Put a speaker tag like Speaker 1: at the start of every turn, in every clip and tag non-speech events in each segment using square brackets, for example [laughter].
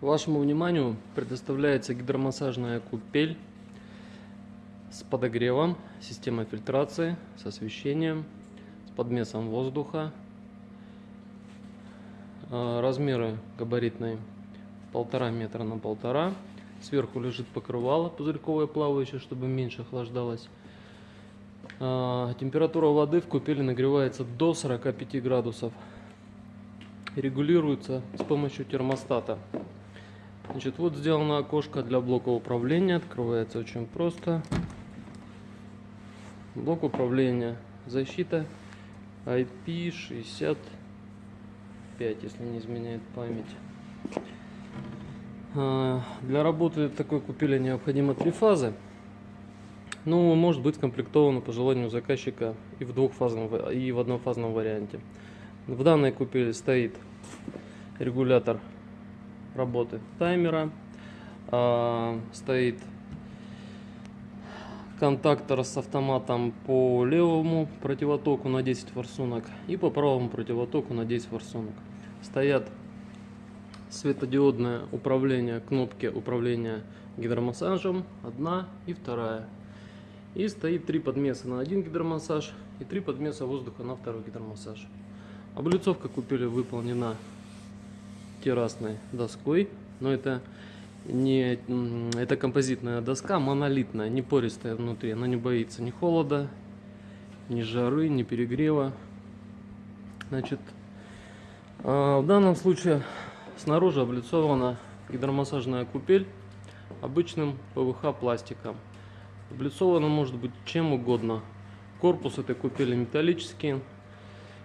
Speaker 1: Вашему вниманию предоставляется гидромассажная купель с подогревом, системой фильтрации, с освещением, с подмесом воздуха. А, размеры габаритные полтора метра на полтора. Сверху лежит покрывало пузырьковое плавающее, чтобы меньше охлаждалось. А, температура воды в купели нагревается до 45 градусов. Регулируется с помощью термостата. Значит, вот сделано окошко для блока управления. Открывается очень просто. Блок управления. Защита IP65, если не изменяет память. А, для работы такой купели необходимо три фазы. Ну, может быть комплектовано по желанию заказчика и в двухфазном, и в однофазном варианте. В данной купели стоит регулятор работы таймера. А, стоит контактор с автоматом по левому противотоку на 10 форсунок и по правому противотоку на 10 форсунок. Стоят светодиодное управление, кнопки управления гидромассажем, одна и вторая. И стоит три подмеса на один гидромассаж и три подмеса воздуха на второй гидромассаж. Облицовка купили выполнена террасной доской, но это не это композитная доска, монолитная, не пористая внутри, она не боится ни холода, ни жары, ни перегрева. Значит, а, в данном случае снаружи облицована гидромассажная купель обычным ПВХ пластиком. Облицована может быть чем угодно. Корпус этой купели металлический.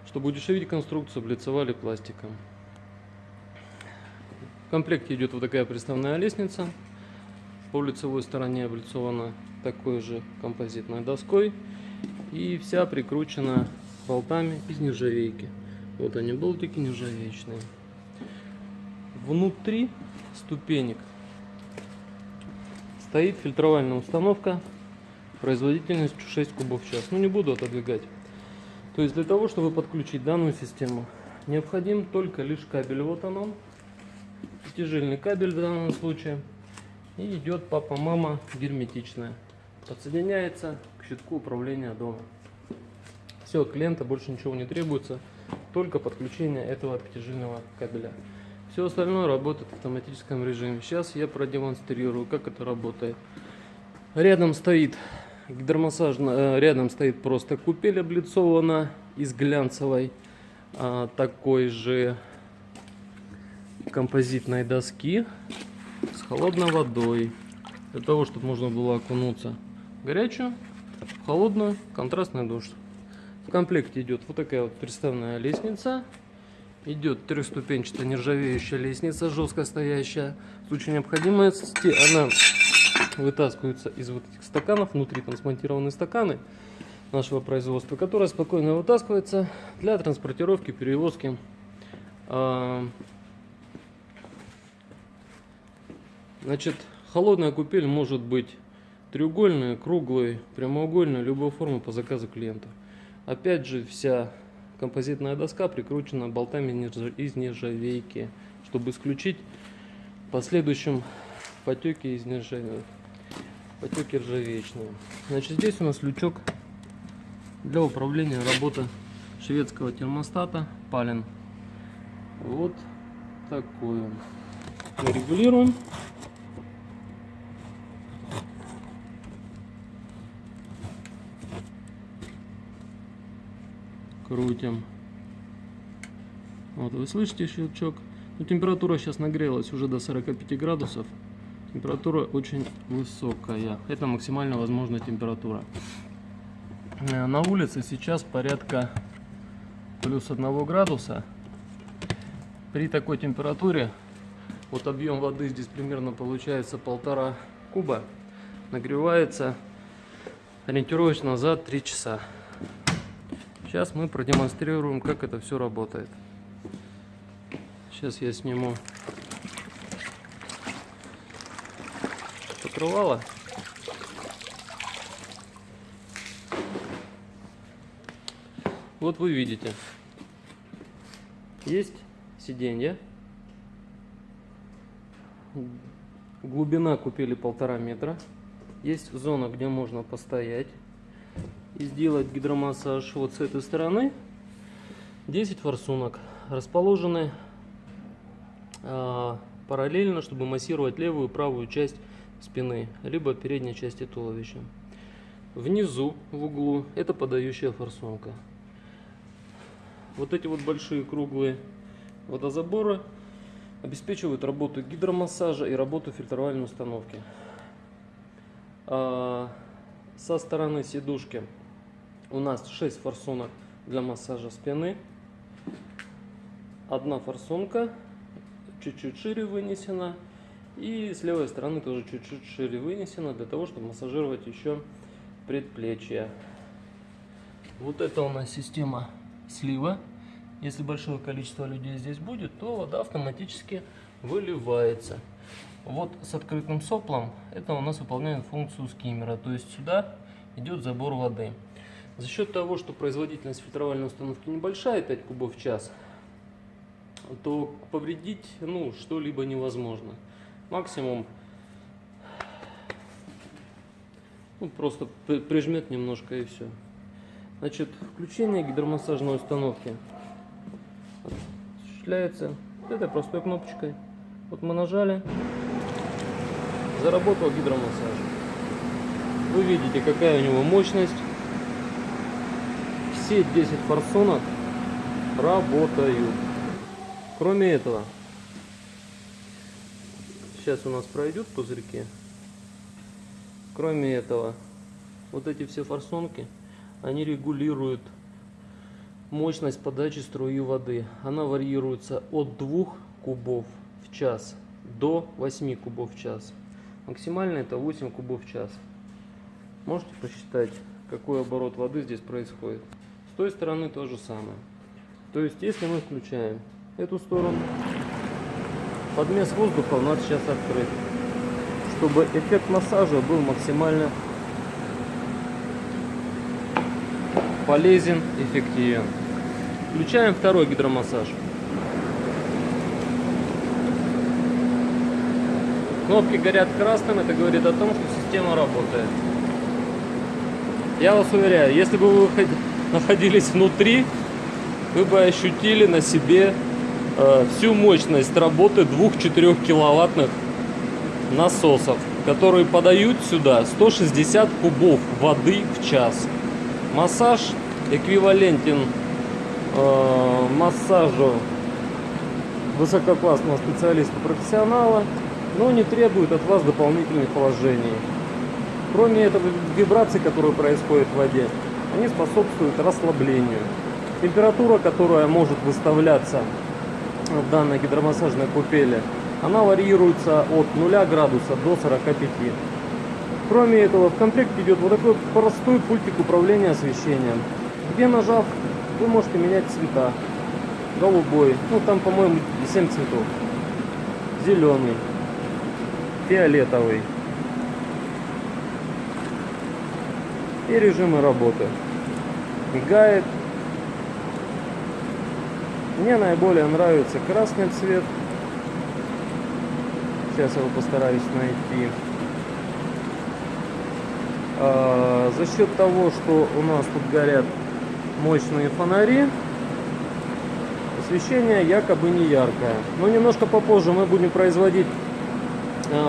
Speaker 1: Чтобы удешевить конструкцию, облицовали пластиком комплекте идет вот такая приставная лестница. По лицевой стороне облицована такой же композитной доской. И вся прикручена болтами из нержавейки. Вот они болтики нержавеечные. Внутри ступенек стоит фильтровальная установка производительностью 6 кубов в час. Ну не буду отодвигать. То есть для того, чтобы подключить данную систему, необходим только лишь кабель. Вот он, Пятижильный кабель в данном случае. И идет папа-мама герметичная. Подсоединяется к щитку управления дома. Все, клиента больше ничего не требуется. Только подключение этого пятижильного кабеля. Все остальное работает в автоматическом режиме. Сейчас я продемонстрирую, как это работает. Рядом стоит гидромассажная, э, рядом стоит просто купель облицована из глянцевой а, такой же композитной доски с холодной водой. Для того, чтобы можно было окунуться в горячую, в холодную, контрастный душ. В комплекте идет вот такая вот приставная лестница. Идет трехступенчатая нержавеющая лестница, жестко стоящая. В случае необходимости она вытаскивается из вот этих стаканов. Внутри там смонтированы стаканы нашего производства, которая спокойно вытаскивается для транспортировки, перевозки а, Значит, холодная купель может быть треугольная, круглой, прямоугольной, любой формы по заказу клиента. Опять же, вся композитная доска прикручена болтами из нержавейки, чтобы исключить последующем потеки из нержавейки, потеки ржавечные. Значит, здесь у нас лючок для управления работы шведского термостата Палин. Вот такой. Мы регулируем. Крутим. Вот вы слышите щелчок. Но ну, температура сейчас нагрелась уже до 45 градусов. Температура очень высокая. Это максимально возможная температура. Э, на улице сейчас порядка плюс 1 градуса. При такой температуре вот объем воды здесь примерно получается полтора куба. Нагревается ориентировочно за 3 часа. Сейчас мы продемонстрируем, как это все работает. Сейчас я сниму покрывало. Вот вы видите, есть сиденье, Глубина купели полтора метра. Есть зона, где можно постоять и сделать гидромассаж. Вот с этой стороны 10 форсунок расположены э, параллельно, чтобы массировать левую и правую часть спины, либо передней части туловища. Внизу, в углу, это подающая форсунка. Вот эти вот большие круглые водозаборы обеспечивают работу гидромассажа и работу фильтровальной установки. Со стороны сидушки у нас 6 форсунок для массажа спины. Одна форсунка чуть-чуть шире вынесена. И с левой стороны тоже чуть-чуть шире вынесена для того, чтобы массажировать еще предплечья. Вот это у нас система слива. Если большое количество людей здесь будет, то вода автоматически выливается. Вот с открытым соплом это у нас выполняет функцию скиммера. То есть сюда идет забор воды. За счет того, что производительность фильтровальной установки небольшая, 5 кубов в час, то повредить ну, что-либо невозможно. Максимум ну, просто прижмет немножко и все. Значит, включение гидромассажной установки осуществляется этой простой кнопочкой. Вот мы нажали, заработал гидромассаж. Вы видите, какая у него мощность. Все 10 форсунок работают. Кроме этого, сейчас у нас пройдут пузырьки. Кроме этого, вот эти все форсунки, они регулируют мощность подачи струи воды. Она варьируется от 2 кубов в час до 8 кубов в час. Максимально это 8 кубов в час. Можете посчитать, какой оборот воды здесь происходит. С той стороны то же самое. То есть, если мы включаем эту сторону, подмес воздуха у нас сейчас открыт. Чтобы эффект массажа был максимально полезен, эффективен. Включаем второй гидромассаж. Кнопки горят красным, это говорит о том, что система работает. Я вас уверяю, если бы вы [laughs] находились внутри, вы бы ощутили на себе э, всю мощность работы 2-4 киловаттных насосов, которые подают сюда 160 кубов воды в час. Массаж эквивалентен э, массажу высококлассного специалиста-профессионала, но не требует от вас дополнительных вложений. Кроме этого, вибраций, которые происходят в воде, они способствуют расслаблению. Температура, которая может выставляться в данной гидромассажной купели, она варьируется от 0 градуса до 45. Кроме этого, в комплекте идет вот такой простой пультик управления освещением, где нажав вы можете менять цвета. Голубой, ну там, по-моему, 7 цветов. Зеленый, фиолетовый. И режимы работы. Мигает. Мне наиболее нравится красный цвет. Сейчас я его постараюсь найти. А, за счет того, что у нас тут горят мощные фонари. Освещение якобы не яркое. Но немножко попозже мы будем производить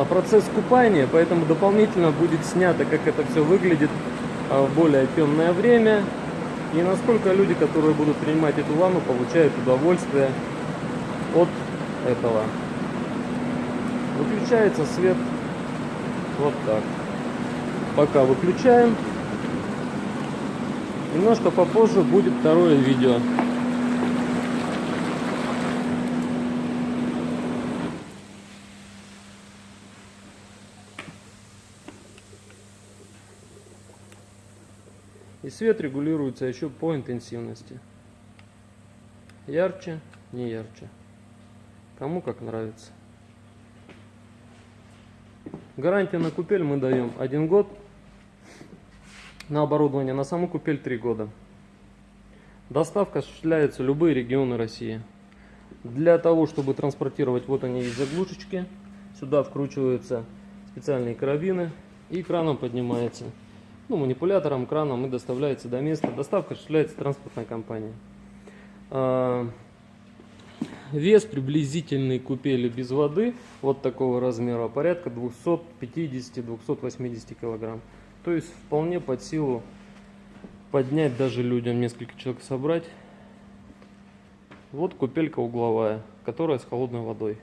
Speaker 1: процесс купания, поэтому дополнительно будет снято, как это все выглядит а, в более темное время. И насколько люди, которые будут принимать эту ванну, получают удовольствие от этого. Выключается свет вот так. Пока выключаем. Немножко попозже будет второе видео. И свет регулируется еще по интенсивности. Ярче, не ярче. Кому как нравится. Гарантия на купель мы даем один год на оборудование на саму купель 3 года. Доставка осуществляется в любые регионы России. Для того, чтобы транспортировать, вот они есть заглушечки. Сюда вкручиваются специальные карабины и краном поднимается. Ну, манипулятором, краном и доставляется до места. Доставка осуществляется транспортной компанией. А, Вес приблизительной купели без воды вот такого размера порядка 250-280 килограмм. То есть вполне под силу поднять даже людям несколько человек собрать. Вот купелька угловая, которая с холодной водой.